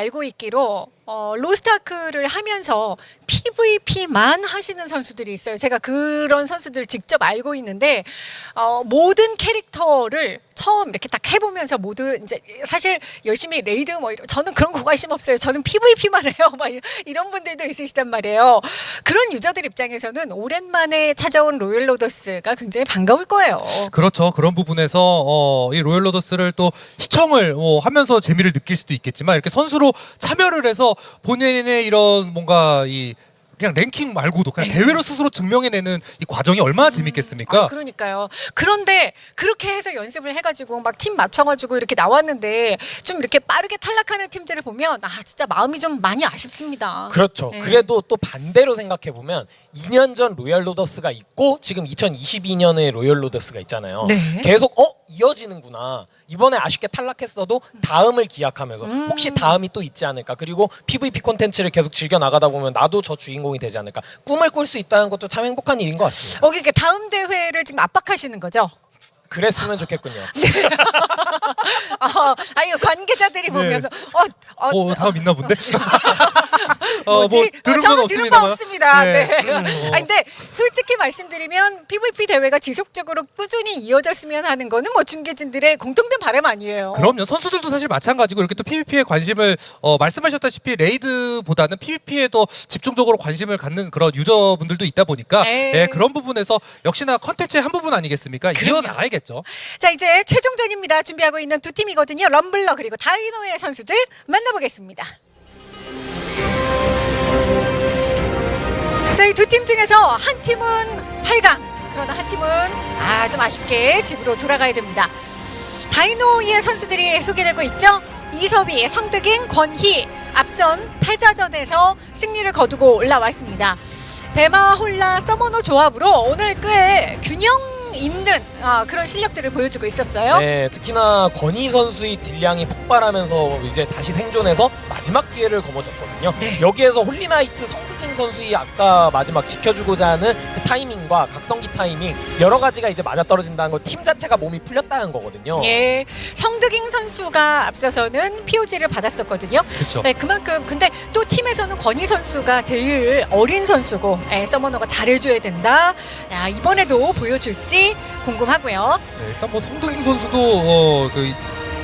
알고 있기로 어, 로스타크를 하면서 PVP만 하시는 선수들이 있어요. 제가 그런 선수들을 직접 알고 있는데 어, 모든 캐릭터를 처음 이렇게 딱 해보면서 모두 이제 사실 열심히 raid 뭐 이런 저는 그런 거 관심 없어요. 저는 PVP만 해요. 막 이런- 분들도 있으시단 말이에요. 그런 유저들 입장에서는 오랜만에 찾아온 로열 로더스가 굉장히 반가울 거예요. 그렇죠. 그런 부분에서 어, 이 로열 로더스를 또 시청을 뭐 하면서 재미를 느낄 수도 있겠지만 이렇게 선수로 참여를 해서 본인의 이런 뭔가 이 그냥 랭킹 말고도 그냥 대회로 스스로 증명해내는 이 과정이 얼마나 재밌겠습니까? 아, 그러니까요. 그런데 그렇게 해서 연습을 해가지고 막 팀 맞춰가지고 이렇게 나왔는데 좀 이렇게 빠르게 탈락하는 팀들을 보면 아 진짜 마음이 좀 많이 아쉽습니다. 그렇죠. 네. 그래도 또 반대로 생각해 보면 2년 전 로열 로더스가 있고 지금 2022년에 로열 로더스가 있잖아요. 네. 계속 어 이어지는구나. 이번에 아쉽게 탈락했어도 다음을 기약하면서 음. 혹시 다음이 또 있지 않을까. 그리고 PVP 콘텐츠를 계속 즐겨 나가다 보면 나도 저 주인공 이 되지 않을까. 꿈을 꿀 수 있다는 것도 참 행복한 일인 것 같습니다. 어, 그러니까 다음 대회를 지금 압박하시는 거죠? 그랬으면 좋겠군요. 어, 아유 관계자들이 보면 어, 어, 어, 다음 있나 본데? 어, 뭐지? 뭐 들은 어, 저는 건 들은 거 없습니다만. 없습니다. 네. 네. 음, 뭐. 아 근데 솔직히 말씀드리면 PVP 대회가 지속적으로 꾸준히 이어졌으면 하는 거는 뭐 중계진들의 공통된 바람 아니에요. 그럼요. 선수들도 사실 마찬가지고 이렇게 또 PVP에 관심을 어, 말씀하셨다시피 레이드보다는 PVP에 더 집중적으로 관심을 갖는 그런 유저분들도 있다 보니까 네. 예, 그런 부분에서 역시나 컨텐츠의 한 부분 아니겠습니까? 이어 나가야겠죠. 자 이제 최종전입니다. 준비하고 있는 두 팀이거든요. 럼블러 그리고 다이노의 선수들 만나보겠습니다. 자이두팀 중에서 한 팀은 8강 그러나 한 팀은 아 좀 아쉽게 집으로 돌아가야 됩니다. 다이노의 선수들이 소개되고 있죠. 이섭이, 성득인, 권희 앞선 패자전에서 승리를 거두고 올라왔습니다. 배마 홀나 서머너 조합으로 오늘 꽤 균형 있는 아, 그런 실력들을 보여주고 있었어요. 네, 특히나 권희 선수의 딜량이 폭발하면서 이제 다시 생존해서 마지막 기회를 거머쥐었거든요. 네. 여기에서 홀리나이트 성득인 선수의 아까 마지막 지켜주고자 하는 그 타이밍과 각성기 타이밍 여러 가지가 이제 맞아떨어진다는 거 팀 자체가 몸이 풀렸다는 거거든요. 예, 성득인 선수가 앞서서는 POG를 받았었거든요. 그렇죠. 네, 그만큼 근데 또 팀에서는 권희 선수가 제일 어린 선수고 예, 서머너가 잘해줘야 된다. 야, 이번에도 보여줄지 궁금하고요. 네, 일단 뭐 성동인 선수도 어, 그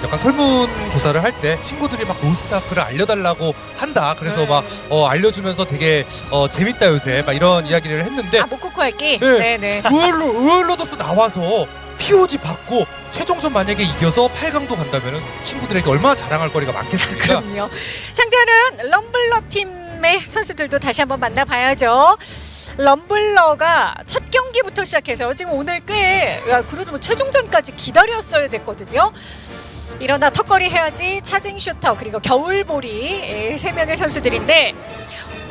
약간 설문 조사를 할 때 친구들이 막 로스트아크를 알려달라고 한다. 그래서 네. 막 어, 알려주면서 되게 어, 재밌다 요새 막 이런 이야기를 했는데 아 모코코 할기. 네. 네, 네. 로열로 로열로더스 나와서 POG 받고 최종전 만약에 이겨서 8강도 간다면은 친구들에게 얼마나 자랑할 거리가 많겠습니까? 그럼요. 상대하는 럼블러 팀 의 선수들도 다시 한번 만나봐야죠. 럼블러가 첫 경기부터 시작해서 지금 오늘 꽤 야, 그래도 뭐 최종전까지 기다렸어야 됐거든요. 일어나 턱걸이 해야지 차징 슈터 그리고 겨울보리 예, 세 명의 선수들인데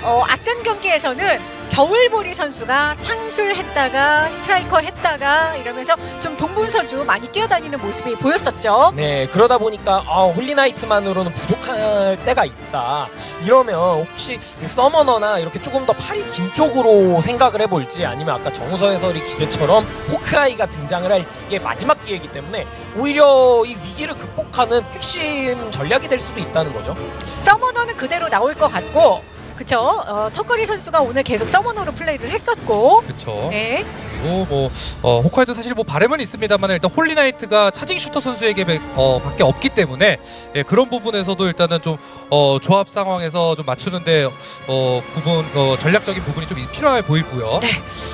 어, 앞선 경기에서는 겨울보리 선수가 창술했다가 스트라이커 했다가 이러면서 좀 동분서주 많이 뛰어다니는 모습이 보였었죠. 네, 그러다 보니까 아, 홀리나이트만으로는 부족할 때가 있다. 이러면 혹시 이 서머너나 이렇게 조금 더 팔이 긴 쪽으로 생각을 해볼지 아니면 아까 정우서 해설이 기대처럼 호크아이가 등장을 할지 이게 마지막 기회이기 때문에 오히려 이 위기를 극복하는 핵심 전략이 될 수도 있다는 거죠. 서머너는 그대로 나올 것 같고 그쵸 어, 턱걸이 선수가 오늘 계속 서머너로 플레이를 했었고 그렇죠. 네. 그리고 뭐 어, 호크아이도 사실 뭐 바램은 있습니다만 일단 홀리나이트가 차징 슈터 선수에게 배- 어, 밖에 없기 때문에 예, 그런 부분에서도 일단은 좀 어, 조합 상황에서 좀 맞추는데 어, 부분 어, 전략적인 부분이 좀 필요해 보이고요. 네.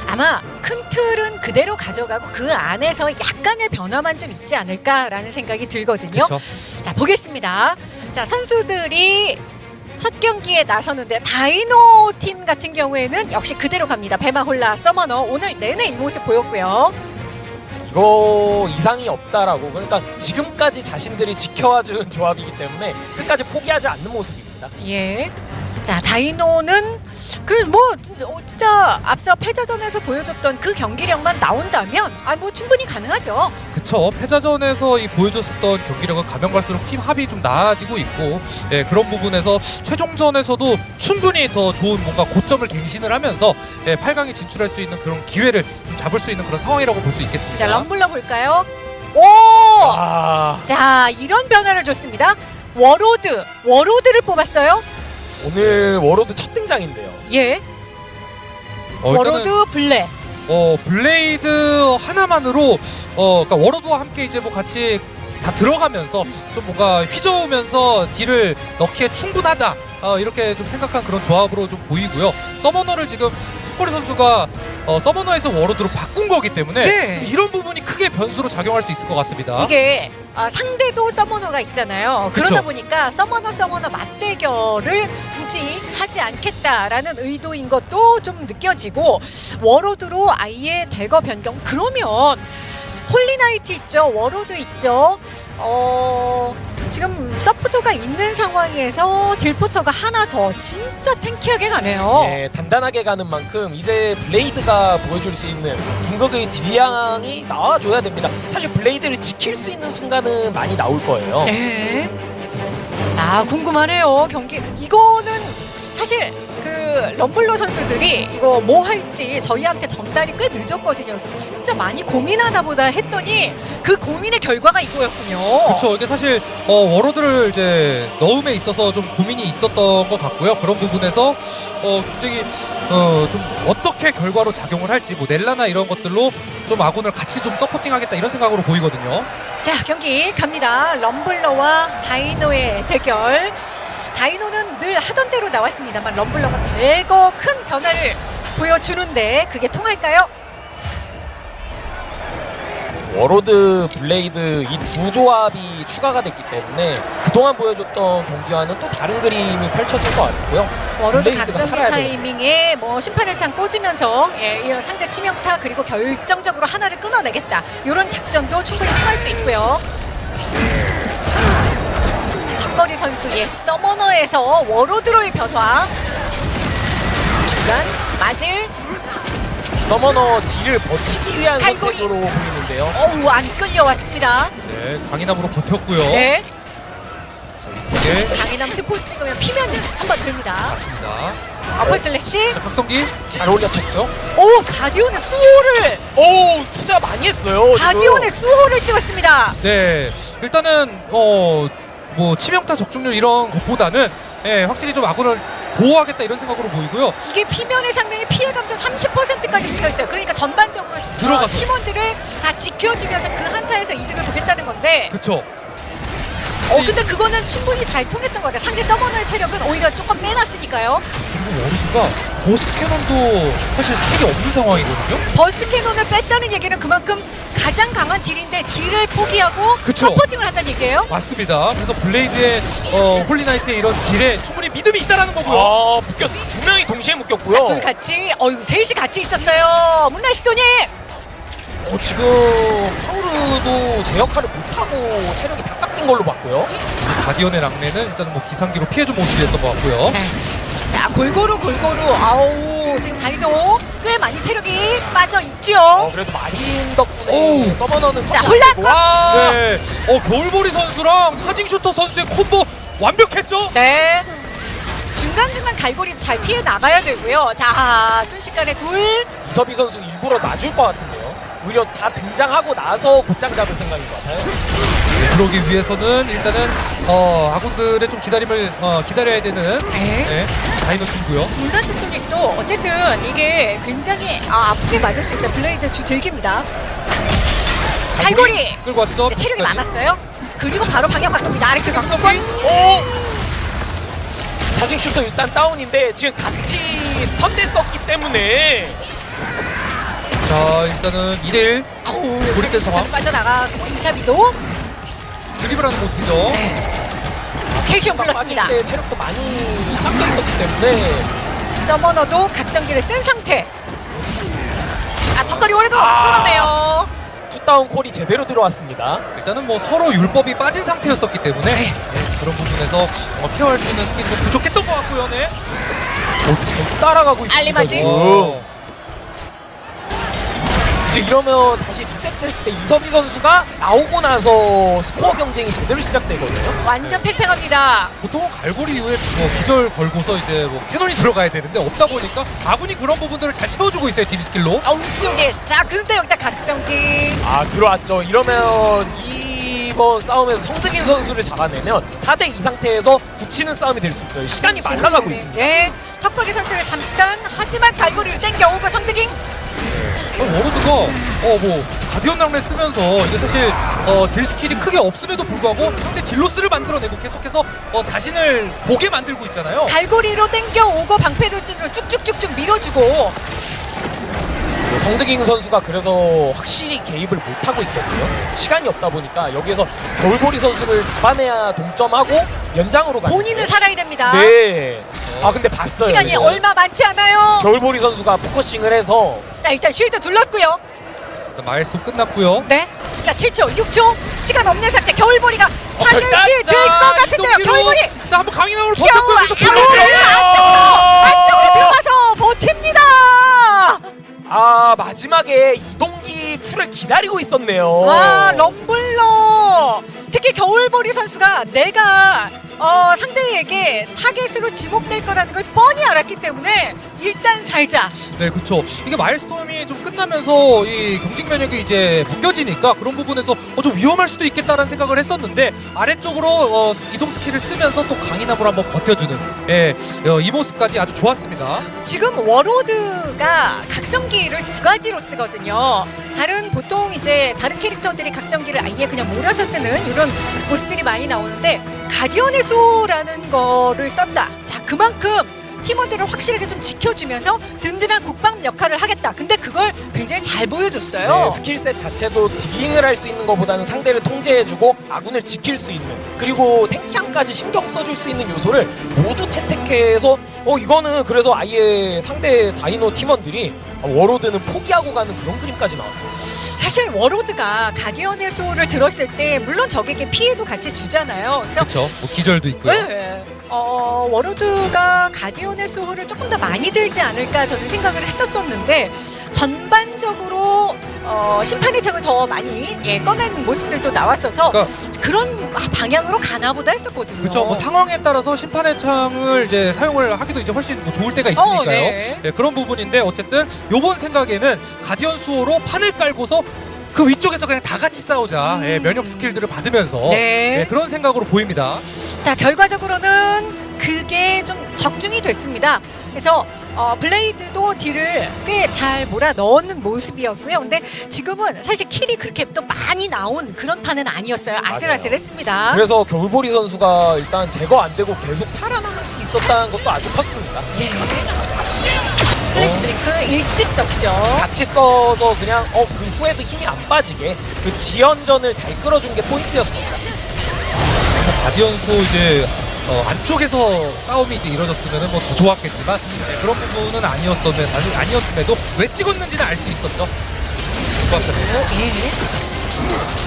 아마 큰 틀은 그대로 가져가고 그 안에서 약간의 변화만 좀 있지 않을까라는 생각이 들거든요. 그렇죠. 자 보겠습니다. 자 선수들이 첫 경기에 나서는데 다이노 팀 같은 경우에는 역시 그대로 갑니다. 배마홀나 서머너 오늘 내내 이 모습 보였고요. 이거 이상이 없다라고 그러니까 지금까지 자신들이 지켜와준 조합이기 때문에 끝까지 포기하지 않는 모습이거든 요. 있습니다. 예. 자, 다이노는 그 뭐 진짜 앞서 패자전에서 보여줬던 그 경기력만 나온다면 아 뭐 충분히 가능하죠. 그쵸 패자전에서 이 보여줬었던 경기력은 가면 갈수록 팀 합이 좀 나아지고 있고 예, 그런 부분에서 최종전에서도 충분히 더 좋은 뭔가 고점을 갱신을 하면서 예, 8강에 진출할 수 있는 그런 기회를 좀 잡을 수 있는 그런 상황이라고 볼 수 있겠습니다. 자, 럼블러 볼까요? 오! 아 자, 이런 변화를 줬습니다. 워로드, 워로드를 뽑았어요. 오늘 워로드 첫 등장인데요. 예. 어, 워로드 블랙. 어, 블레이드 하나만으로 어, 그러니까 워로드와 함께 이제 뭐 같이 다 들어가면서 좀 뭔가 휘저으면서 딜을 넣기에 충분하다. 어, 이렇게 좀 생각한 그런 조합으로 좀 보이고요. 서머너를 지금 턱걸이 선수가 어, 서머너에서 워로드로 바꾼 거기 때문에 네. 이런 부분이 크게 변수로 작용할 수 있을 것 같습니다. 이게 아, 상대도 서머너가 있잖아요. 그쵸. 그러다 보니까 서머너 서머너 맞대결을 굳이 하지 않겠다라는 의도인 것도 좀 느껴지고 워로드로 아예 대거 변경. 그러면 홀리나이트 있죠, 워로드 있죠. 어 지금 서포터가 있는 상황에서 딜포터가 하나 더 진짜 tanky하게 가네요. 예, 단단하게 가는 만큼 이제 블레이드가 보여줄 수 있는 궁극의 딜량이 나와줘야 됩니다. 사실 블레이드를 지킬 수 있는 순간은 많이 나올 거예요. 네. 아 궁금하네요 경기 이거는 사실 그 럼블러 선수들이 이거 뭐 할지 저희한테 전달이 꽤 늦었거든요. 그래서 진짜 많이 고민하다 보다 했더니 그 고민의 결과가 이거였군요. 그렇죠. 이게 사실 어, 워로드를 이제 넣음에 있어서 좀 고민이 있었던 것 같고요. 그런 부분에서 어, 굉장히 어, 좀 어떻게 결과로 작용을 할지 뭐 넬라나 이런 것들로 좀 아군을 같이 좀 서포팅하겠다 이런 생각으로 보이거든요. 자 경기 갑니다. 럼블러와 다이노의 대결. 다이노는 늘 하던 대로 나왔습니다만 럼블러가 대거 큰 변화를 보여주는데 그게 통할까요? 워로드, 블레이드 이 두 조합이 추가가 됐기 때문에 그동안 보여줬던 경기와는 또 다른 그림이 펼쳐질 것 같고요. 워로드 각성기. 타이밍에 뭐 심판의 창 꽂으면서 예, 이런 상대 치명타 그리고 결정적으로 하나를 끊어내겠다 이런 작전도 충분히 통할 수 있고요. 턱걸이 선수의 서머너에서 워로드로의 변화 중간 맞을 서머너 딜을 버티기 위한 갈고리. 선택으로 보이는데요. 어우 안 끌려왔습니다. 네, 강인함으로 버텼고요. 네 네, 강인함 스포 찍으면 피면 한번 듭니다. 맞습니다. 어퍼 슬래시 자, 각성기 잘 올려쳤죠. 오 가디언의 수호를 오 투자 많이 했어요. 가디언의 수호를 찍었습니다. 네, 일단은 어 뭐 치명타 적중률 이런 것보다는 예, 확실히 좀 아군을 보호하겠다 이런 생각으로 보이고요. 이게 피면의 상명이 피해 감소 30%까지 붙어 있어요. 그러니까 전반적으로 들어가서. 어, 팀원들을 다 지켜주면서 그 한타에서 이득을 보겠다는 건데, 그쵸? 어 근데 그거는 충분히 잘 통했던 것 같아요. 상대 서머너의 체력은 오히려 조금 빼놨으니까요. 그리고 워로드가 버스트 캐논도 사실 스킬이 없는 상황이거든요. 버스트 캐논을 뺐다는 얘기는 그만큼 가장 강한 딜인데 딜을 포기하고 그쵸. supporting을 한다는 얘기예요. 맞습니다. 그래서 블레이드의 어, 홀리나이트의 이런 딜에 충분히 믿음이 있다라는 거고요. 아 묶였어. 두 명이 동시에 묶였고요. 자, 둘 같이, 어이구 셋이 같이 있었어요. 문나 시 소님. 어, 지금 파우르도 제 역할을 못하고 체력이 다 깎인 걸로 봤고요. 가디언의 랑레는 일단은 뭐 기상기로 피해준 모습이었던 것 같고요. 네. 자 골고루 골고루 아우 지금 다이도 꽤 많이 체력이 빠져 있죠. 어, 그래도 마린 덕분에. 서머너는 자, 턱이 홀라 안 되고, 와! 네. 어, 겨울보리 선수랑 차징 슈터 선수의 콤보 완벽했죠? 네. 중간중간 갈고리도 잘 피해 나가야 되고요. 자 순식간에 둘. 이섭희 선수 일부러 놔줄 것 같은데요. 오히려 다 등장하고 나서 곧장 잡을 생각인 것 같아요. 그러기 위해서는 일단은 어, 아군들의 좀 기다림을 어, 기다려야 되는 네. 네, 다이노 팀고요. 블라드 소닉도 어쨌든 이게 굉장히 아, 아프게 맞을 수 있어요. 블레이드 주 들깁니다. 갈고리. 끌고 왔죠. 네, 체력이. 많았어요. 그리고 바로 방향 바꿉니다. 아래쪽 각성기. 강성권. 오! 자신 슈터 일단 다운인데 지금 같이 스턴 됐었기 때문에 자, 일단은 2대1 아우 우리 때 상황. 자기 빠져나가고 이사비도 드리블 하는 모습이죠. 네. 캐시온 불렀습니다. 때 체력도 많이 깎여 있었기 때문에 서머너도 각성기를 쓴 상태. 아 턱걸이 오래도 아. 끊어내요. 투 셧다운 콜이 제대로 들어왔습니다. 일단은 뭐 서로 율법이 빠진 상태였었기 때문에 네, 그런 부분에서 어, 케어할 수 있는 스킬이 좀 부족했던 것 같고요. 네. 오, 잘 따라가고 있습니다. 어, 이제 이러면 다시 리셋될 때 이섭희 선수가 나오고 나서 스코어 경쟁이 제대로 시작되거든요. 완전 팽팽합니다. 보통은 갈고리 이후에 뭐 기절 걸고서 이제 뭐 캐논이 들어가야 되는데 없다 보니까 아군이 그런 부분들을 잘 채워주고 있어요 딜 스킬로. 아, 위쪽에. 자, 근데 여기다 각성기. 아 들어왔죠. 이러면 이번 싸움에서 성득인 선수를 잡아내면 4대 2 상태에서 붙이는 싸움이 될 수 있어요. 시간이 말라가고 있습니다. 네. 턱걸이 선수를 잠깐 하지만 갈고리를 땡겨오고 성득잉. 어, 워로드가 어 뭐 가디언 낙뢰 쓰면서 이게 사실 어, 딜 스킬이 크게 없음에도 불구하고 상대 deal loss를 만들어내고 계속해서 어, 자신을 보게 만들고 있잖아요. 갈고리로 땡겨오고 방패 돌진으로 쭉쭉쭉쭉 밀어주고 성득인 선수가 그래서 확실히 개입을 못하고 있거든요. 시간이 없다 보니까 여기에서 겨울보리 선수를 잡아내야 동점하고 연장으로 가는 본인은 살아야 됩니다. 네. 아 근데 봤어요. 시간이 이거. 얼마 많지 않아요. 겨울보리 선수가 포커싱을 해서 자, 일단 쉴드 둘렀고요. 일단 마일스톤 끝났고요. 네. 자, 7초, 6초. 시간 없는 상태. 겨울보리가 하늘시 결단! 될것 같은데요. 겨울보리. 자 한번 버텼고요. 그래서 겨울 불러줘요. 안쪽으로 들어가서 버팁니다. 아 마지막에 이동기 쿨을 기다리고 있었네요. 와, 럼블러. 특히 겨울보리 선수가 내가 어, 상대에게 타겟으로 지목될 거라는 걸 뻔히 알았기 때문에 일단 살자. 네, 그렇죠. 이게 마엘스톰이 좀 끝나면서 이 경직 면역이 이제 벗겨지니까 그런 부분에서 어, 좀 위험할 수도 있겠다라는 생각을 했었는데 아래쪽으로 어, 이동 스킬을 쓰면서 또 강인함으로 한번 버텨주는 예, 어, 이 모습까지 아주 좋았습니다. 지금 워로드가 각성기를 두 가지로 쓰거든요. 다른 보통 이제 다른 캐릭터들이 각성기를 아예 그냥 몰아서 쓰는 이런 모습들이 많이 나오는데 가디언의 수호라는 거를 썼다. 자 그만큼 팀원들을 확실하게 좀 지켜주면서 든든한 국밥 역할을 하겠다. 근데 그걸 굉장히 잘 보여줬어요. 네, skill set 자체도 dealing을 할 수 있는 것보다는 상대를 통제해주고 아군을 지킬 수 있는 그리고 tanky함까지 신경 써줄 수 있는 요소를 모두 채택해서 어 이거는 그래서 아예 상대 다이노 팀원들이 아, 워로드는 포기하고 가는 그런 그림까지 나왔어요. 사실 워로드가 가디언의 수호를 들었을 때 물론 적에게 피해도 같이 주잖아요. 그래서 그렇죠. 뭐 기절도 있고요. 네. 어, 워로드가 가디언의 수호를 조금 더 많이 들지 않을까 저는 생각을 했었었는데 전반적으로 어, 심판의 창을 더 많이 예, 꺼낸 모습들도 나왔어서 그러니까 그런 방향으로 가나보다 했었거든요. 그렇죠. 뭐 상황에 따라서 심판의 창을 이제 사용을 하기도 이제 훨씬 뭐 좋을 때가 있으니까요. 어, 네. 네, 그런 부분인데 어쨌든 요번 생각에는 가디언 수호로 판을 깔고서 그 위쪽에서 그냥 다 같이 싸우자. 음. 예, 면역 스킬들을 받으면서 네. 예, 그런 생각으로 보입니다. 자 결과적으로는 그게 좀 적중이 됐습니다. 그래서 어, 블레이드도 딜을 꽤 잘 몰아 넣는 모습이었고요. 근데 지금은 사실 kill이 그렇게 또 많이 나온 그런 판은 아니었어요. 아슬아슬했습니다. 그래서 겨울보리 선수가 일단 제거 안 되고 계속 살아남을 수 있었다는 것도 아주 컸습니다. 예. 플래시 드링크 일찍 썼죠. 같이 써서 그냥 어 그 후에도 힘이 안 빠지게 그 지연전을 잘 끌어준 게 포인트였습니다. 가디언 수호 이제 어, 안쪽에서 싸움이 이제 이루어졌으면 뭐 더 좋았겠지만 예, 그런 부분은 아니었으면 사실 아니었음에도 왜 찍었는지는 알 수 있었죠. 고맙습니다. 예.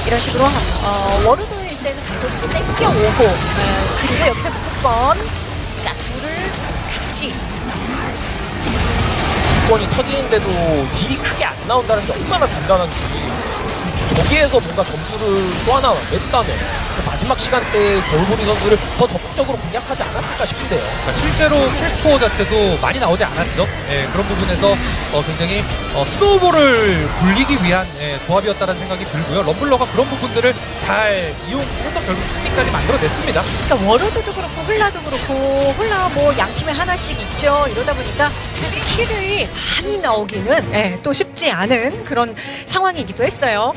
이런 식으로 어, 워르드일 때는 갈고리를 땡겨오고 어, 그리고 여기서 무조건 자 둘을 같이 건이 터지는데도 딜이 크게 안 나온다는 게 얼마나 단단한지. 저기에서 뭔가 점수를 또 하나 냈다면. 그 마지막 시간대에 겨울보리 선수를 더 적극적으로 공략하지 않았을까 싶은데요. 그러니까 실제로 kill score 자체도 많이 나오지 않았죠. 예, 그런 부분에서 어, 굉장히 어, snowball을 굴리기 위한 예, 조합이었다는 생각이 들고요. 럼블러가 그런 부분들을 잘 이용해서 결국 승리까지 만들어냈습니다. 그러니까 워로드도 그렇고 홀나도 그렇고 홀나 뭐 양 팀에 하나씩 있죠. 이러다 보니까 사실 kill이 많이 나오기는 예, 또 쉽지 않은 그런 상황이기도 했어요.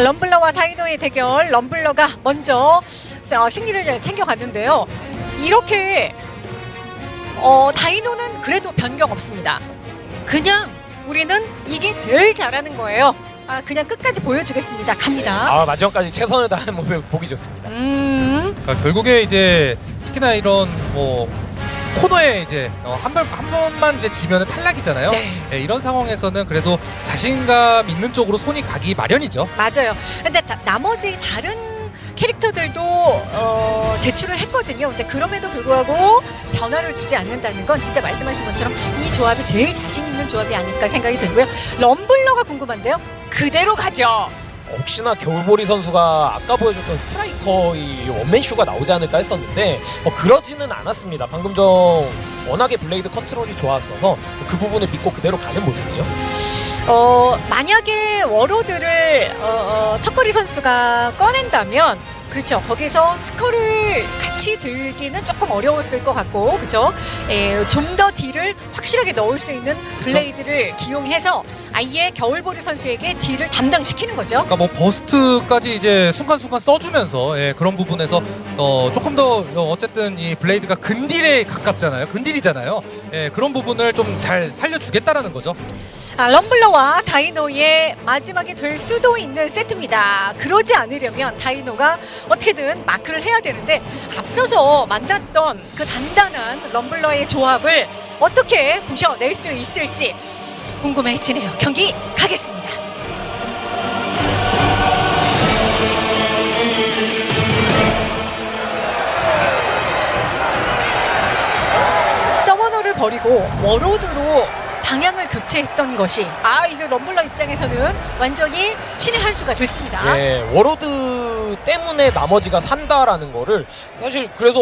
럼블러와 다이노의 대결, 럼블러가 먼저 어, 승리를 챙겨갔는데요. 이렇게 어, 다이노는 그래도 변경 없습니다. 그냥 우리는 이게 제일 잘하는 거예요. 아, 그냥 끝까지 보여주겠습니다. 갑니다. 아 마지막까지 최선을 다하는 모습 보기 좋습니다. 음, 그러니까 결국에 이제 특히나 이런 뭐 코너에 이제 어, 한, 번, 한 번만 이제 지면은 탈락이잖아요. 네. 예, 이런 상황에서는 그래도 자신감 있는 쪽으로 손이 가기 마련이죠. 맞아요. 근데 다- 나머지 다른 캐릭터들도 어, 제출을 했거든요. 근데 그럼에도 불구하고 변화를 주지 않는다는 건 진짜 말씀하신 것처럼 이 조합이 제일 자신 있는 조합이 아닐까 생각이 들고요. 럼블러가 궁금한데요. 그대로 가죠. 혹시나 겨울보리 선수가 아까 보여줬던 스트라이커의 원맨쇼가 나오지 않을까 했었는데 어, 그러지는 않았습니다. 방금 전 워낙에 블레이드 컨트롤이 좋았어서 그 부분을 믿고 그대로 가는 모습이죠. 어, 만약에 워로드를 어, 어, 턱걸이 선수가 꺼낸다면 그렇죠. 거기서 스커를 같이 들기는 조금 어려웠을 것 같고, 그렇죠. 좀 더 deal을 확실하게 넣을 수 있는 블레이드를 기용해서 아예 겨울보리 선수에게 deal을 담당시키는 거죠. 그러니까 뭐 burst까지 이제 순간순간 써주면서 예, 그런 부분에서 어, 조금 더 어, 어쨌든 이 블레이드가 근deal에 가깝잖아요. 근deal이잖아요. 예, 그런 부분을 좀 잘 살려주겠다라는 거죠. 아, 럼블러와 다이노의 마지막이 될 수도 있는 세트입니다. 그러지 않으려면 다이노가 어떻게든 마크를 해야 되는데 앞서서 만났던 그 단단한 럼블러의 조합을 어떻게 부셔낼 수 있을지 궁금해지네요. 경기 가겠습니다. 서머너를 버리고 워로드로 방향을 교체했던 것이 아 이거 럼블러 입장에서는 완전히 신의 한 수가 됐습니다. 예, 워로드 때문에 나머지가 산다라는 거를 사실 그래서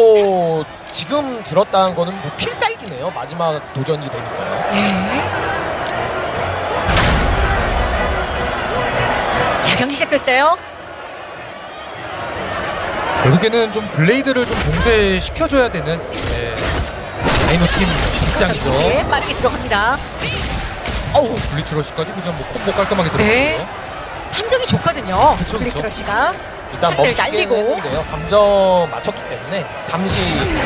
지금 들었다는 거는 뭐 필살기네요. 마지막 도전이 되니까요. 네. 자, 경기 시작됐어요. 결국에는 좀 블레이드를 좀 봉쇄시켜줘야 되는 예, 다이노 팀 입장이죠. 네, 빠르게 들어갑니다. 어우, 블리츠러시까지 그냥 뭐 콤보 깔끔하게 네. 들어갔고요. 판정이 좋거든요. 그쵸, 그쵸. 블리츠러 씨가 일단 날리고. 했는데요. 감정 맞췄기 때문에 잠시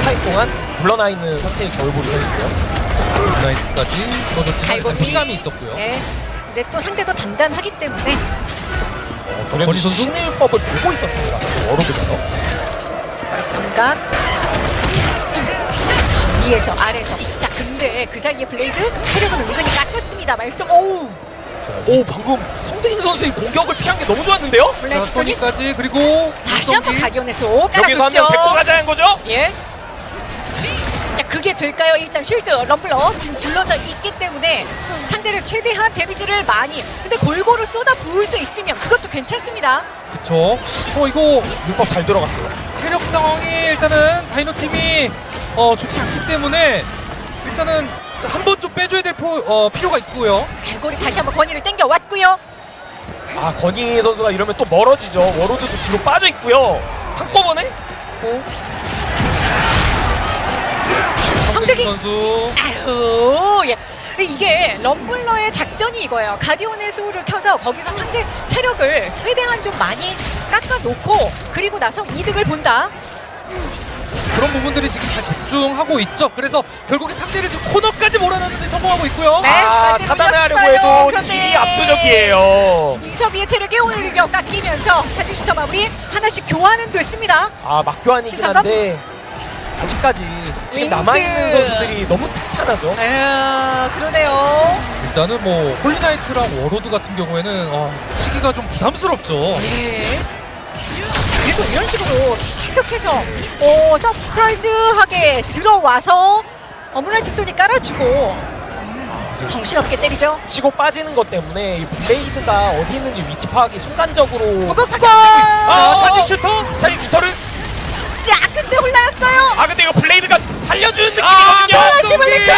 타임 동안 물러나 있는 상태의 겨울보리 선수고요. 일단 갈고리. 피감이 있었고요. 네. 근데 또 상대도 단단하기 때문에 도 건희 선수? 신일법을 보고 있었습니다. 워로드가요. 말썽각 위에서 아래서 자 근데 그 사이에 블레이드 체력은 은근히 깎였습니다 마일스톰 오우 오 방금 성대인 선수의 공격을 피한 게 너무 좋았는데요? 자, 블랙스톤이 소니까지 그리고 다시 한번 소 여기서 한 깔아줬죠 명 데리고 가자는 거죠? 예. 자, 그게 될까요? 일단 쉴드 럼블러 지금 둘러져 있기 때문에 상대를 최대한 데미지를 많이 근데 골고루 쏟아 부을 수 있으면 그것도 괜찮습니다 그쵸. 어 이거 율법 잘 들어갔어요. 체력 상황이 일단은 다이노 팀이 어, 좋지 않기 때문에 일단은 한 번 좀 빼줘야 될 포, 어, 필요가 있고요. 갈고리 다시 한번 권위를 땡겨 왔고요 아 건희 선수가 이러면 또 멀어지죠. 워로드도 뒤로 빠져 있고요. 한꺼번에 성대기 선수 아유, 예. 이게 럼블러의 작전이 이거예요. 가디온의 수호를 켜서 거기서 상대 체력을 최대한 좀 많이 깎아놓고 그리고 나서 이득을 본다. 그런 부분들이 지금 잘 적중하고 있죠. 그래서 결국에 상대를 지금 코너까지 몰아넣는데 성공하고 있고요. 네. 아 차단하려고. 해도 그런데 압도적이에요. 이섭이의 체력이 오히려 깎이면서 차징 슈터 마무리 하나씩 교환은 됐습니다. 아 막교환이긴? 한데 아직까지 지금. 남아있는 선수들이 너무 탄탄하죠. 아, 그러네요. 일단은 뭐 홀리나이트랑 워로드 같은 경우에는 어, 시기가 좀 부담스럽죠. 네. 그리고 이런 식으로 계속해서 오, 서프라이즈하게 들어와서 어머나이트 소니 깔아주고 정신없게 때리죠. 치고 빠지는 것 때문에 이 블레이드가 어디 있는지 위치 파악이 순간적으로 무겁고 아 차징 슈터? 차징 슈터를? 야 근데 올라왔어요. 아 근데 이거 블레이드가 살려주는 아, 느낌이거든요. 시블리크!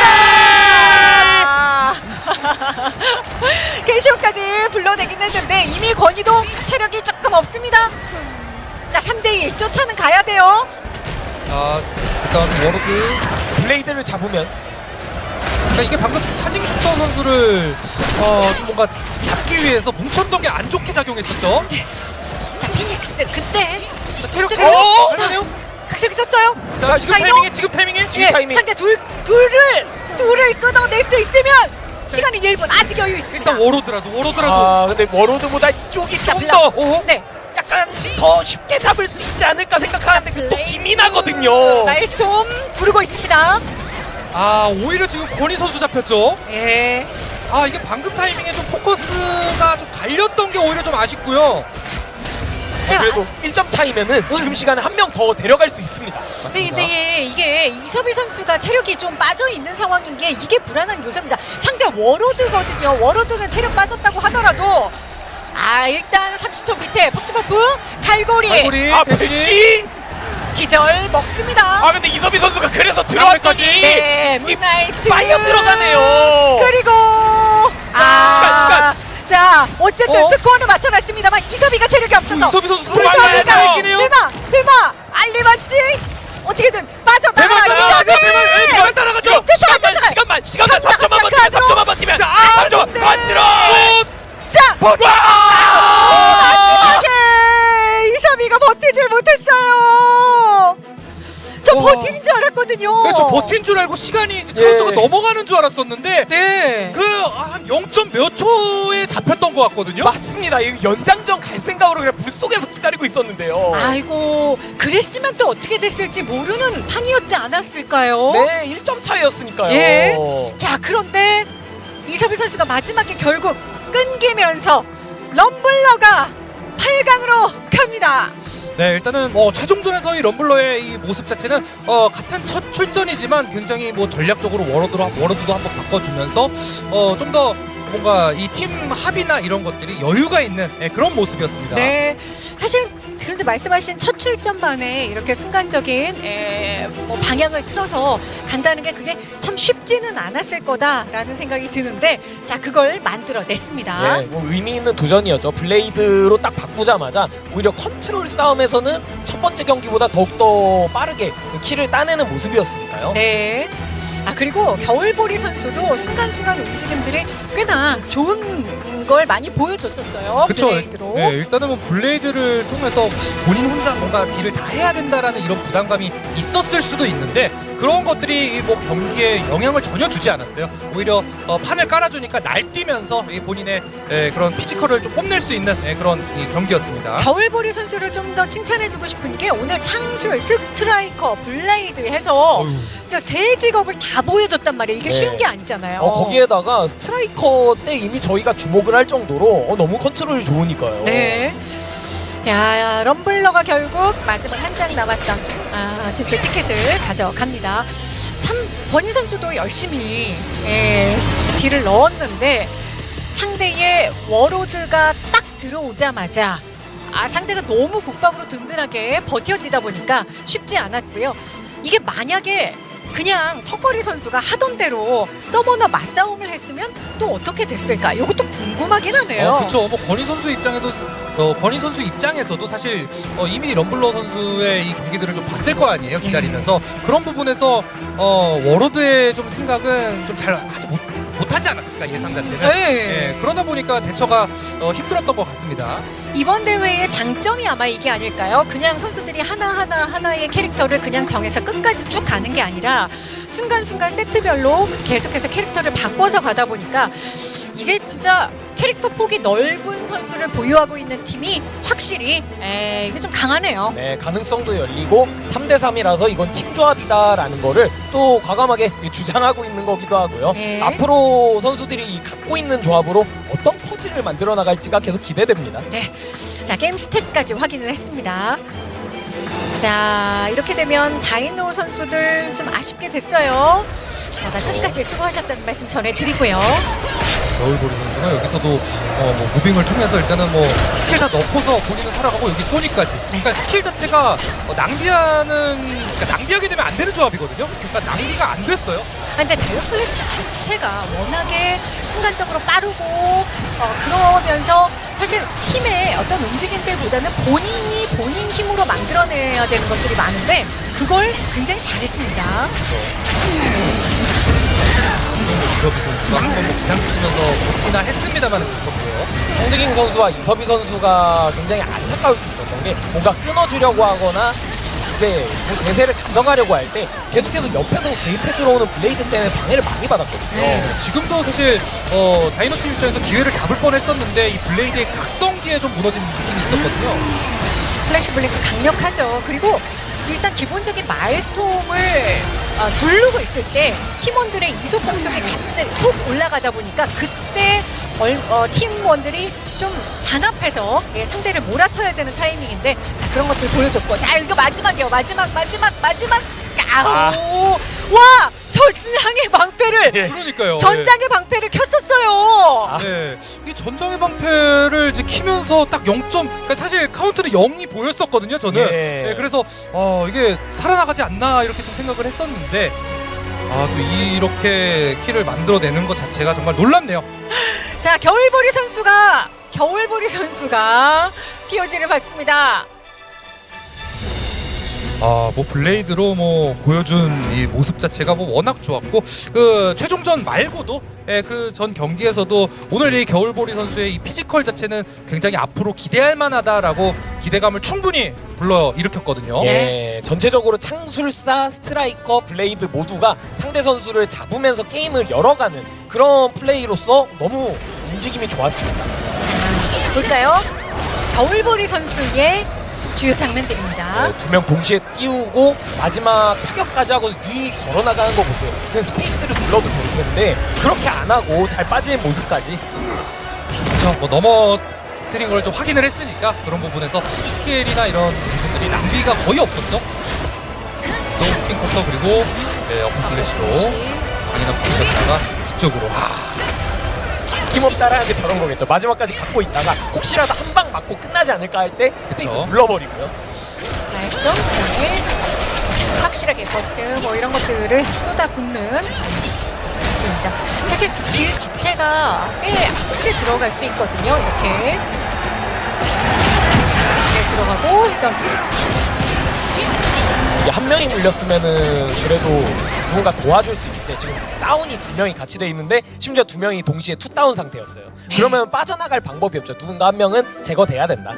불러내긴 했는데 이미 권희도 체력이 조금 없습니다. 자 3대2 쫓아는 가야 돼요. 자, 일단 워로드. 블레이드를 잡으면 그러니까 이게 방금 차징 슈터 선수를 어, 좀 뭔가 잡기 위해서 뭉쳤던 게 안 좋게 작용했었죠. 자 피닉스 그때 자, 체력 저- 체력. 어? 얼마네요? 각색 있었어요. 자, 지금? 타이밍에 지금 타이밍에 지금 예, 타이밍. 상대 둘 둘을 둘을 끊어낼 수 있으면 시간이 1분 아직 여유 있습니다. 일단 워로드라도 워로드라도 아 근데 Warlord보다 이쪽이 자, 좀 블락. 더 네. 약간 더 쉽게 잡을 수 있지 않을까 생각하는데 그또 Blade. 기민하거든요. Maelstrom 부르고 있습니다. 아 오히려 지금 권희 선수 잡혔죠. 예. 아 이게 방금 타이밍에 좀 포커스가 좀 갈렸던 게 오히려 좀 아쉽고요. 네, 그래도 1점 차이면은 지금 시간에 한 명 더 데려갈 수 있습니다. 근데, 근데 이게 이섭희 선수가 체력이 좀 빠져 있는 상황인 게 이게 불안한 요소입니다. 상대 워로드거든요. 워로드는 체력 빠졌다고 하더라도 아 일단 30초 밑에 폭주버프 갈고리 갈고리 아, 대신! 기절 먹습니다. 아, 근데 이섭희 선수가 그래서 들어왔더니 네, 문나이트 빨려 들어가네요. 그리고 아 시간, 시간. 자 어쨌든 어? 스코어는 맞춰놨습니다.만 이섭이가 체력이 없어서 선수 살아있긴 돼요. 있긴 해요. 대마 대마 알리만지 어떻게든 따라가, 대만, 대만 따라가죠. 쫓아가, 시간만. 시간만, 시간만 갑니다, 3점만 갑니다, 버티면, 갑니다. 3점만 버티면. 자, 아, 3점, 근데. 던지러! 자 와! 마지막에 이섭이가 버티질 못했어요. 저 와. 버티는 줄 알았거든요. 네, 저 버틴 줄 알고 시간이 이제 예. 카운터가 넘어가는 줄 알았었는데 네. 그한 0점 몇 초에 잡혔던 것 같거든요. 맞습니다. 이 연장전 갈 생각으로 그냥 불 속에서 기다리고 있었는데요. 아이고 그랬으면 또 어떻게 됐을지 모르는 판이었지 않았을까요? 네, 1점 차이였으니까요. 예. 자 그런데 이섭희 선수가 마지막에 결국 끊기면서 럼블러가 8강으로 갑니다. 네, 일단은 뭐 최종전에서의 럼블러의 이 모습 자체는 어, 같은 첫 출전이지만 굉장히 뭐 전략적으로 워러드로 워러드도 한번 바꿔주면서 어, 좀 더 뭔가 이 팀 합이나 이런 것들이 여유가 있는 예, 그런 모습이었습니다. 네, 사실 현재 말씀하신 첫 출전 만에 이렇게 순간적인 에, 뭐 방향을 틀어서 간다는 게 그게 참 쉽지는 않았을 거다라는 생각이 드는데 자 그걸 만들어냈습니다. 예, 뭐 의미 있는 도전이었죠. Blade로 딱 바꾸자마자 오히려 컨트롤 싸움에서는 첫 번째 경기보다 더욱더 빠르게 kill을 따내는 모습이었으니까요. 네. 아 그리고 겨울보리 선수도 순간순간 움직임들이 꽤나 좋은 걸 많이 보여줬었어요. 그쵸. Blade로. 네, 일단은 뭐 Blade를 통해서 본인 혼자 뭔가 deal을 다 해야 된다라는 이런 부담감이 있었을 수도 있는데 그런 것들이 이뭐 경기에 영향을 전혀 주지 않았어요. 오히려 어, 판을 깔아주니까 날뛰면서 이 본인의 예, 그런 physical을 좀 뽐낼 수 있는 예, 그런 이 경기였습니다. 겨울보리 선수를 좀 더 칭찬해주고 싶은 게 오늘 창술, 스트라이커, Blade 해서 저 세 직업을 다 보여줬단 말이에요. 이게 네. 쉬운 게 아니잖아요. 어, 거기에다가 스트라이커 때 이미 저희가 주목을 할 정도로 어, 너무 컨트롤이 좋으니까요. 네. 야, 럼블러가 결국 마지막 한 장 남았던 아, 진출 티켓을 가져갑니다. 참 버니 선수도 열심히 예, deal을 넣었는데 상대의 Warlord가 딱 들어오자마자 아, 상대가 너무 국밥으로 든든하게 버텨지다 보니까 쉽지 않았고요. 이게 만약에 그냥 턱걸이 선수가 하던 대로 서머너 맞싸움을 했으면 또 어떻게 됐을까? 이것도 궁금하긴 하네요. 어, 그렇죠. 뭐 권희 선수 입장에도 어, 권희 선수 입장에서도 사실 어, 이미 럼블러 선수의 이 경기들을 좀 봤을 거 아니에요. 기다리면서 그런 부분에서 어, 워로드의 좀 생각은 좀 잘 하지 못 못하지 않았을까 예상 자체는. 네. 예, 그러다 보니까 대처가 어, 힘들었던 것 같습니다. 이번 대회의 장점이 아마 이게 아닐까요? 그냥 선수들이 하나하나 하나의 캐릭터를 그냥 정해서 끝까지 쭉 가는 게 아니라 순간순간 세트별로 계속해서 캐릭터를 바꿔서 가다 보니까 이게 진짜 캐릭터 폭이 넓은 선수를 보유하고 있는 팀이 확실히 에, 이게 좀 강하네요. 네, 가능성도 열리고 3대 3이라서 이건 팀 조합이다라는 거를 또 과감하게 주장하고 있는 거기도 하고요. 네. 앞으로 선수들이 이 갖고 있는 조합으로 어떤 퍼즐을 만들어 나갈지가 계속 기대됩니다. 네. 자, 게임 스탯까지 확인을 했습니다. 자, 이렇게 되면 다이노 선수들 좀 아쉽게 됐어요. 자, 끝까지 수고하셨다는 말씀 전해드리고요. 겨울보리 선수가 여기서도 어, 뭐 moving을 통해서 일단은 뭐 스킬 다 넣고서 본인은 살아가고 여기 소니까지. 그러니까 스킬 자체가 어, 낭비하는 그러니까 낭비하게 되면 안 되는 조합이거든요. 그러니까 낭비가 안 됐어요. 아, 근데 다이오플레스트 자체가 워낙에 순간적으로 빠르고 어, 그러면서 사실 팀의 어떤 움직임들보다는 본인이 본인 힘으로 만들어내야 되는 것들이 많은데 그걸 굉장히 잘했습니다. 이서비 선수가 한번 뭐 기상 쓰면서 버티나 했습니다만 잡혔고요. 송드깅 선수와 이섭희 선수가 굉장히 안타까울 수 있었던 게 뭔가 끊어주려고 하거나 이제 뭐 대세를 가져가려고 할 때 계속해서 옆에서 개입해 들어오는 블레이드 때문에 방해를 많이 받았거든요. 네. 지금도 사실 어, 다이노 팀 입장에서 기회를 잡을 뻔했었는데 이 Blade의 각성기에 좀 무너진 느낌이 있었거든요. Flash Blink 강력하죠. 그리고 일단 기본적인 Maelstrom을 어, 두르고 있을 때 팀원들의 이속 공속이 갑자기 훅 올라가다 보니까 그때 얼- 어, 팀원들이 좀 단합해서 예, 상대를 몰아쳐야 되는 타이밍인데 자 그런 것들 보여줬고 자 이거 마지막이요 마지막 마지막 마지막 아우 와 전장의 방패를 예. 그러니까요. 전장의 방패를 켰었어요. 아. 네. 이 전장의 방패를 이제 키면서 딱 0점, 그러니까 사실 카운트는 0이 보였었거든요, 저는. 예. 네, 그래서 어, 이게 살아나가지 않나 이렇게 좀 생각을 했었는데 아, 또 이렇게 키를 만들어내는 것 자체가 정말 놀랍네요. 자 겨울보리 선수가 겨울보리 선수가 POG를 받습니다. 아, 뭐 Blade로 뭐 보여준 이 모습 자체가 뭐 워낙 좋았고 그 최종전 말고도 예, 그 전 경기에서도 오늘 이 겨울보리 선수의 이 physical 자체는 굉장히 앞으로 기대할 만하다라고 기대감을 충분히 불러 일으켰거든요. 예, 전체적으로 창술사, 스트라이커, Blade 모두가 상대 선수를 잡으면서 게임을 열어가는 그런 플레이로서 너무 움직임이 좋았습니다. 볼까요? 겨울보리 선수의 주요 장면들입니다. 두명 동시에 띄우고 마지막 타격까지 하고 위 걸어나가는 거 보세요. 그냥 스페이스를 눌러도 될 텐데 그렇게 안 하고 잘 빠지는 모습까지 그렇죠. 뭐 넘어뜨린 걸 좀 확인을 했으니까 그런 부분에서 skill이나 이런 부분들이 낭비가 거의 없었죠. 노 Spin Cutter 그리고 네, Upper Slash로 강인한 풀렸다가 뒤쪽으로 와. 힘없다라는 게 저런 거겠죠. 마지막까지 갖고 있다가 혹시라도 한 방 맞고 끝나지 않을까 할 때 스페이스. 눌러버리고요. Maelstrom 그다음에 확실하게 Burst 뭐 이런 것들을 쏟아붓는 있습니다. 사실 길 자체가 꽤 앞에 들어갈 수 있거든요. 이렇게 이렇게 들어가고 일단 이게 한 명이 물렸으면은 그래도 누군가 도와줄 수 있는데 지금 다운이 두 명이 같이 돼 있는데 심지어 두 명이 동시에 two 다운 상태였어요. 그러면 빠져나갈 방법이 없죠. 누군가 한 명은 제거돼야 된다.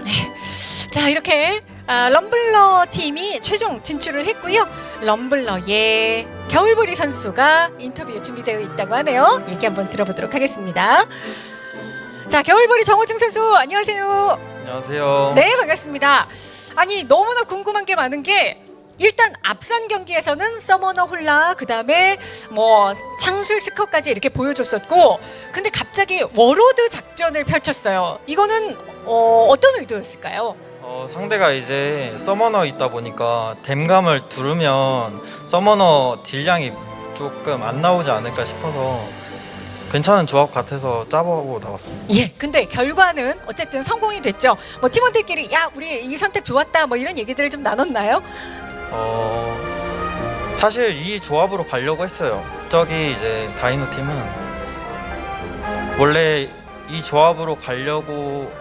자 이렇게 아, 럼블러 팀이 최종 진출을 했고요. 럼블러의 겨울보리 선수가 인터뷰에 준비되어 있다고 하네요. 얘기 한번 들어보도록 하겠습니다. 자 겨울보리 정호중 선수 안녕하세요. 안녕하세요. 네 반갑습니다. 아니 너무나 궁금한 게 많은 게 일단 앞선 경기에서는 Summoner 홀나 그 다음에 뭐 창술 스커까지 이렇게 보여줬었고 근데 갑자기 Warlord 작전을 펼쳤어요. 이거는 어, 어떤 의도였을까요? 어, 상대가 이제 Summoner 있다 보니까 댐감을 두르면 Summoner deal량이 조금 안 나오지 않을까 싶어서 괜찮은 조합 같아서 짜보고 나왔습니다. 예, 근데 결과는 어쨌든 성공이 됐죠. 뭐 팀원들끼리 야 우리 이 선택 좋았다 뭐 이런 얘기들을 좀 나눴나요? 어, 사실 이 조합으로 가려고 했어요. 저기 이제 다이노 팀은 원래 이 조합으로 가려고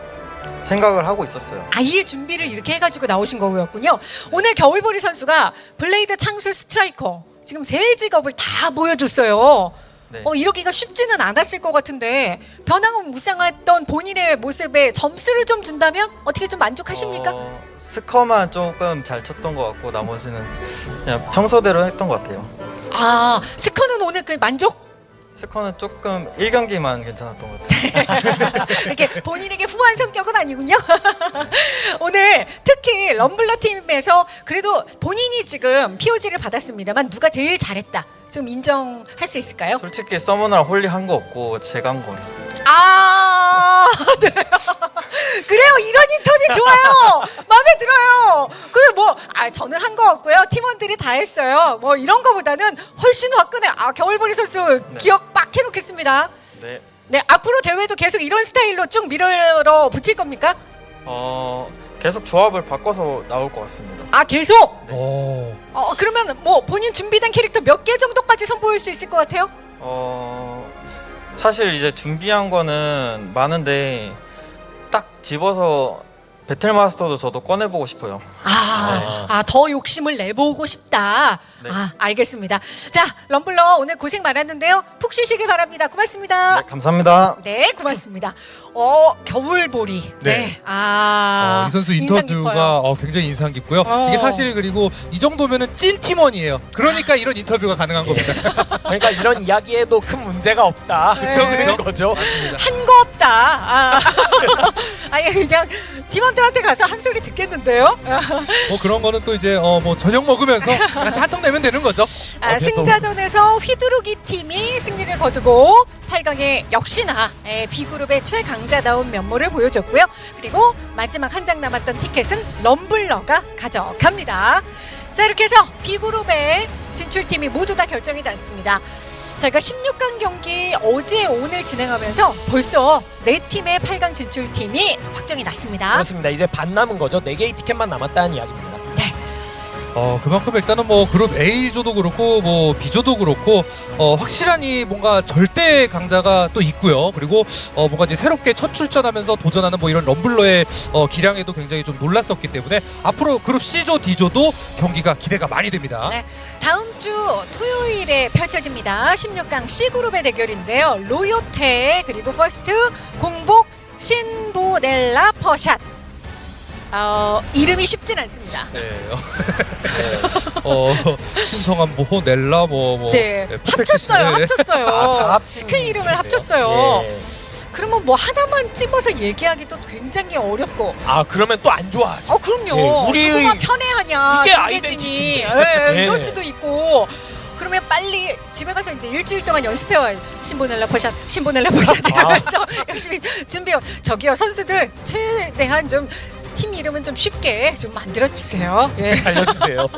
생각을 하고 있었어요. 아예 준비를 이렇게 해가지고 나오신 거였군요. 오늘 겨울보리 선수가 블레이드 창술 스트라이커 지금 세 직업을 다 보여줬어요. 네. 어, 이러기가 쉽지는 않았을 것 같은데 변함무쌍했던 본인의 모습에 점수를 좀 준다면 어떻게 좀 만족하십니까? 어, 스커만 조금 잘 쳤던 것 같고 나머지는 그냥 평소대로 했던 것 같아요. 아 스커는 오늘 그 만족? 스커는 조금 1경기만 괜찮았던 것 같아요. 이렇게 본인에게 후한 성격은 아니군요. 오늘 특히 럼블러 팀에서 그래도 본인이 지금 POG를 받았습니다만 누가 제일 잘했다. 좀 인정할 수 있을까요? 솔직히 summoner랑 holy 한 거 없고 제가 한것 같습니다. 아, 네. 그래요. 이런 인터뷰 좋아요. 마음에 들어요. 그래 뭐, 아 저는 한 거 없고요. 팀원들이 다 했어요. 뭐 이런 거보다는 훨씬 화끈해. 아 겨울보리 선수 기억 빡 해놓겠습니다. 네. 네, 앞으로 대회도 계속 이런 스타일로 쭉 밀어 붙일 겁니까? 어 계속 조합을 바꿔서 나올 것 같습니다. 아 계속. 오. 어 그러면 뭐 본인 준비된 캐릭터 몇 개 정도까지 선보일 수 있을 것 같아요? 어 사실 이제 준비한 거는 많은데 딱 집어서 배틀 마스터도 저도 꺼내보고 싶어요. 아, 아, 더 욕심을 내보고 싶다. 네. 아, 알겠습니다. 자, 럼블러 오늘 고생 많았는데요. 푹 쉬시길 바랍니다. 고맙습니다. 네, 감사합니다. 네, 고맙습니다. 어, 겨울보리. 네. 네. 아, 어, 이 선수 인터뷰가. 어, 굉장히 인상 깊고요. 어. 이게 사실 그리고 이 정도면은 찐 팀원이에요. 그러니까 이런 인터뷰가 가능한 겁니다. 그러니까 이런 이야기에도 큰 문제가 없다. 그쵸, 그런 그쵸. 거죠. 한 거 없다. 아. 아니 그냥 팀원들한테 가서 한 소리 듣겠는데요. 뭐 그런 거는 또 이제 어 뭐 저녁 먹으면서 같이 한턱 내면 되는 거죠. 아, 승자전에서 휘두르기 팀이 승리를 거두고 8강에 역시나 예, B그룹의 최강 자다운 면모를 보여줬고요. 그리고 마지막 한 장 남았던 티켓은 럼블러가 가져갑니다. 자 이렇게 해서 B그룹의 진출팀이 모두 다 결정이 났습니다. 저희가 16강 경기 어제 오늘 진행하면서 벌써 네 팀의 8강 진출팀이 확정이 났습니다. 그렇습니다. 이제 반 남은 거죠. 4개의 티켓만 남았다는 이야기입니다. 네. 어 그만큼 일단은 뭐 그룹 A조도 그렇고 뭐 B조도 그렇고 어 확실한 이 뭔가 절대 강자가 또 있고요. 그리고 어 뭔가 이제 새롭게 첫 출전하면서 도전하는 뭐 이런 럼블러의 어 기량에도 굉장히 좀 놀랐었기 때문에 앞으로 그룹 C조 D조도 경기가 기대가 많이 됩니다. 네. 다음 주 토요일에 펼쳐집니다. 16강 C그룹의 대결인데요. 로요테 그리고 퍼스트 공복 신보넬라 퍼샷. 어, 이름이 쉽진 않습니다. 네. 어, 신성한 뭐 넬라 뭐 뭐. 네, perfect 합쳤어요. 네. 합쳤어요. 아, 스킬 이름인 거예요? 합쳤어요. 예. 그러면 뭐 하나만 찍어서 얘기하기도 굉장히 어렵고. 아 그러면 또 안 좋아하죠. 어 그럼요. 예, 우리- 누가 편애하냐. 이게. identity인데. 예, 예. 이럴 수도 있고. 그러면 빨리 집에 가서 이제 일주일 동안 연습해 와요. 신보넬라 퍼샷, 신보넬라 퍼샷 아. 이러면서 열심히 준비해. 저기요 선수들 최대한 좀 팀 이름은 좀 쉽게 좀 만들어 주세요. 예. 알려주세요.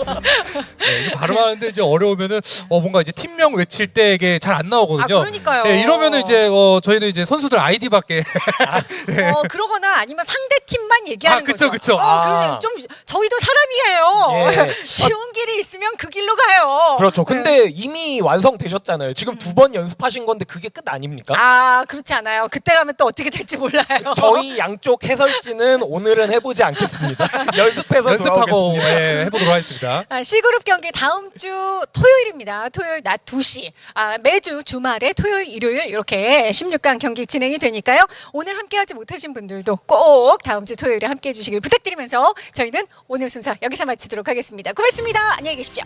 네, 발음하는데 이제 어려우면은 어 뭔가 이제 팀명 외칠 때 이게 잘안아 나오거든요. 그러니까요. 네, 이러면은 이제 어 저희는 이제 선수들 아이디밖에 어 그러거나 아니면 상대 팀만 얘기하는 아, 그쵸, 거죠. 그쵸. 어, 아. 그, 좀 저희도 사람이에요. 예. 쉬운 길이 있으면 그 길로 가요. 그렇죠. 근데 이미 완성되셨잖아요. 지금 두번 연습하신 건데 그게 끝 아닙니까? 아 그렇지 않아요. 그때 가면 또 어떻게 될지 몰라요. 저희 양쪽 해설지는 오늘은 해 보지 않겠습니다. 연습해서 연습하고. 예, 해보도록 하겠습니다. 아, C그룹 경기 다음 주 토요일입니다. 토요일 낮 2시. 아, 매주 주말에 토요일, 일요일 이렇게 16강 경기 진행이 되니까요. 오늘 함께하지 못하신 분들도 꼭 다음 주 토요일에 함께해 주시길 부탁드리면서 저희는 오늘 순서 여기서 마치도록 하겠습니다. 고맙습니다. 안녕히 계십시오.